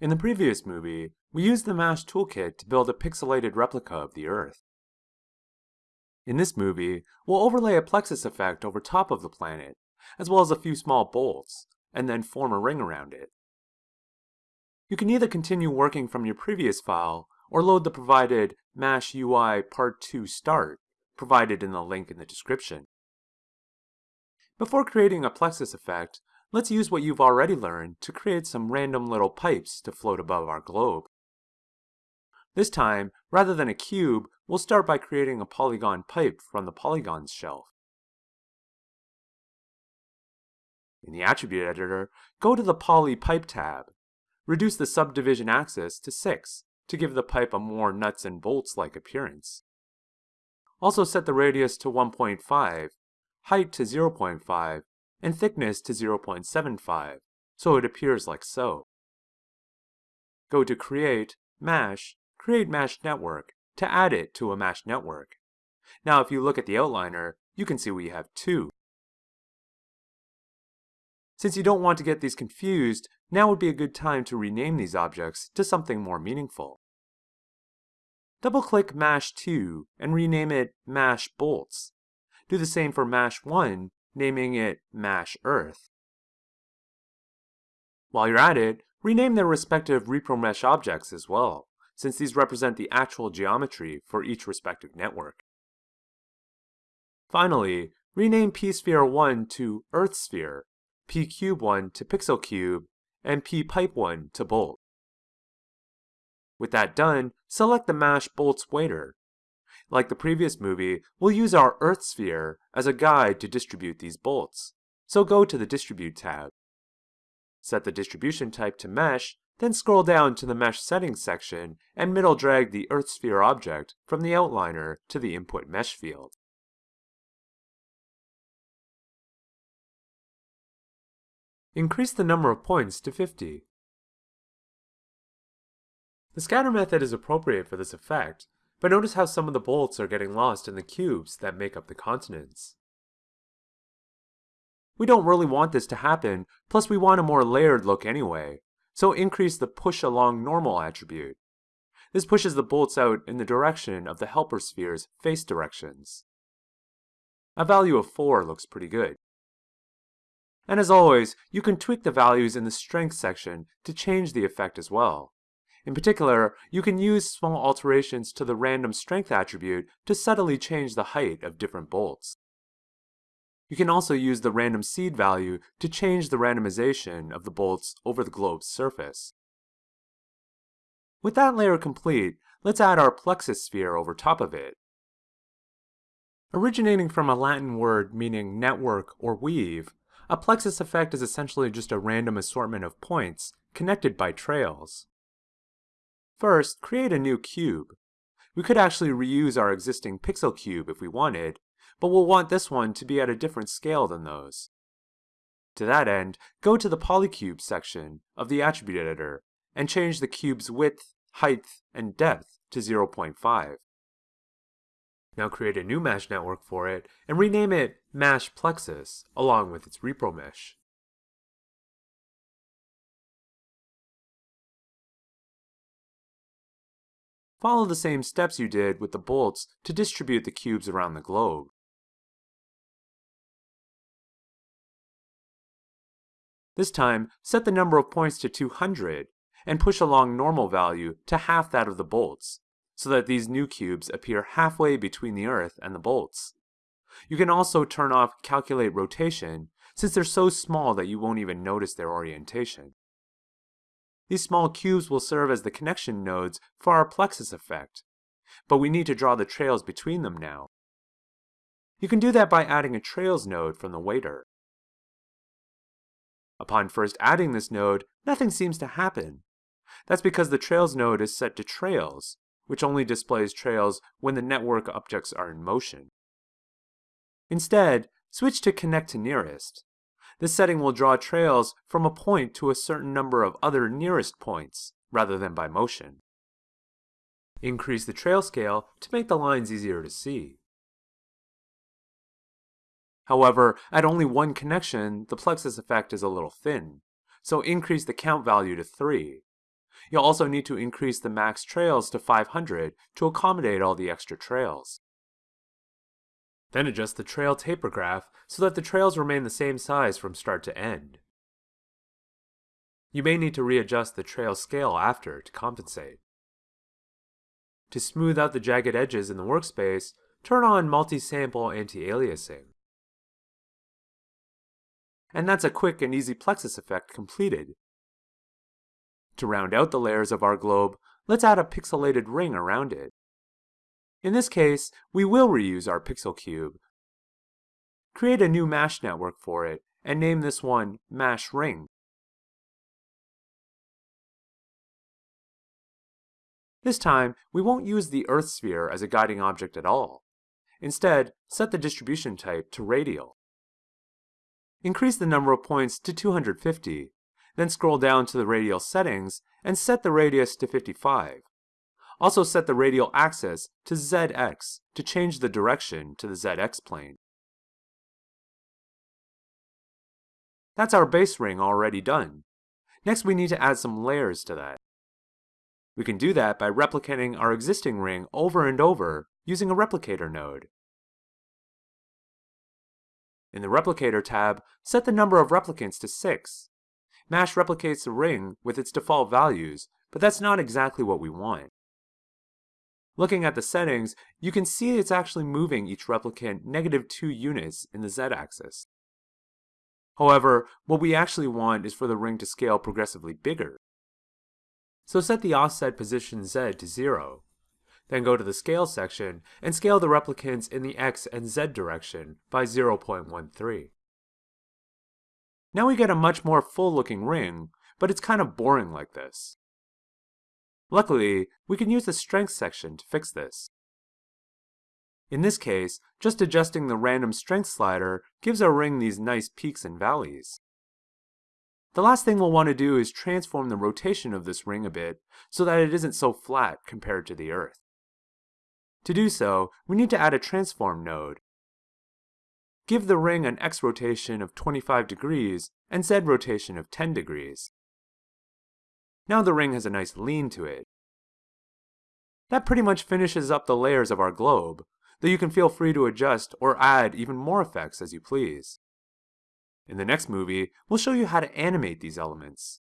In the previous movie, we used the MASH toolkit to build a pixelated replica of the Earth. In this movie, we'll overlay a plexus effect over top of the planet, as well as a few small bolts, and then form a ring around it. You can either continue working from your previous file, or load the provided MASH UI Part 2 Start, provided in the link in the description. Before creating a plexus effect, Let's use what you've already learned to create some random little pipes to float above our globe. This time, rather than a cube, we'll start by creating a polygon pipe from the Polygons shelf. In the Attribute Editor, go to the Poly Pipe tab. Reduce the subdivision axis to 6 to give the pipe a more nuts and bolts-like appearance. Also set the radius to 1.5, height to 0.5, and thickness to 0.75, so it appears like so. Go to Create, Mash, Create Mash Network to add it to a Mash network. Now if you look at the outliner, you can see we have two. Since you don't want to get these confused, now would be a good time to rename these objects to something more meaningful. Double-click Mash 2 and rename it Mash Bolts. Do the same for Mash 1 naming it MASH Earth. While you're at it, rename their respective ReproMesh objects as well, since these represent the actual geometry for each respective network. Finally, rename pSphere1 to EarthSphere, pCube1 to PixelCube, and pPipe1 to Bolt. With that done, select the Mash Bolts waiter like the previous movie, we'll use our Earth sphere as a guide to distribute these bolts. So go to the Distribute tab. Set the distribution type to Mesh, then scroll down to the Mesh Settings section and middle drag the Earth sphere object from the outliner to the Input Mesh field. Increase the number of points to 50. The scatter method is appropriate for this effect, but notice how some of the bolts are getting lost in the cubes that make up the continents. We don't really want this to happen, plus we want a more layered look anyway, so increase the push along normal attribute. This pushes the bolts out in the direction of the helper sphere's face directions. A value of 4 looks pretty good. And as always, you can tweak the values in the strength section to change the effect as well. In particular, you can use small alterations to the random strength attribute to subtly change the height of different bolts. You can also use the random seed value to change the randomization of the bolts over the globe's surface. With that layer complete, let's add our plexus sphere over top of it. Originating from a Latin word meaning network or weave, a plexus effect is essentially just a random assortment of points connected by trails. First, create a new cube. We could actually reuse our existing pixel cube if we wanted, but we'll want this one to be at a different scale than those. To that end, go to the Polycube section of the Attribute Editor and change the cube's width, height, and depth to 0.5. Now create a new MASH network for it and rename it Mash Plexus along with its ReproMesh. Follow the same steps you did with the bolts to distribute the cubes around the globe. This time, set the number of points to 200 and push along normal value to half that of the bolts, so that these new cubes appear halfway between the Earth and the bolts. You can also turn off Calculate Rotation, since they're so small that you won't even notice their orientation. These small cubes will serve as the connection nodes for our plexus effect, but we need to draw the trails between them now. You can do that by adding a trails node from the waiter. Upon first adding this node, nothing seems to happen. That's because the trails node is set to trails, which only displays trails when the network objects are in motion. Instead, switch to connect to nearest. This setting will draw trails from a point to a certain number of other nearest points, rather than by motion. Increase the trail scale to make the lines easier to see. However, at only one connection, the plexus effect is a little thin, so increase the count value to 3. You'll also need to increase the max trails to 500 to accommodate all the extra trails. Then adjust the trail taper graph so that the trails remain the same size from start to end. You may need to readjust the trail scale after to compensate. To smooth out the jagged edges in the workspace, turn on multi-sample anti-aliasing. And that's a quick and easy plexus effect completed. To round out the layers of our globe, let's add a pixelated ring around it. In this case, we will reuse our pixel cube. Create a new MASH network for it, and name this one MASH Ring. This time, we won't use the Earth sphere as a guiding object at all. Instead, set the distribution type to radial. Increase the number of points to 250, then scroll down to the radial settings and set the radius to 55. Also set the radial axis to ZX to change the direction to the ZX plane. That's our base ring already done. Next we need to add some layers to that. We can do that by replicating our existing ring over and over using a replicator node. In the Replicator tab, set the number of replicants to 6. MASH replicates the ring with its default values, but that's not exactly what we want. Looking at the settings, you can see it's actually moving each replicant negative 2 units in the z-axis. However, what we actually want is for the ring to scale progressively bigger. So set the offset position z to 0. Then go to the Scale section and scale the replicants in the x and z direction by 0.13. Now we get a much more full-looking ring, but it's kind of boring like this. Luckily, we can use the Strength section to fix this. In this case, just adjusting the random strength slider gives our ring these nice peaks and valleys. The last thing we'll want to do is transform the rotation of this ring a bit so that it isn't so flat compared to the Earth. To do so, we need to add a transform node. Give the ring an x rotation of 25 degrees and z rotation of 10 degrees. Now the ring has a nice lean to it. That pretty much finishes up the layers of our globe, though you can feel free to adjust or add even more effects as you please. In the next movie, we'll show you how to animate these elements.